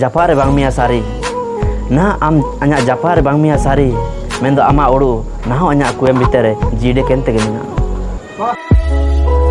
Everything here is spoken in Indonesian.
japare bang mia sari. Na am anya japare bang mia sari. Mendo ama oru na ho aku yang bitere. Jide kente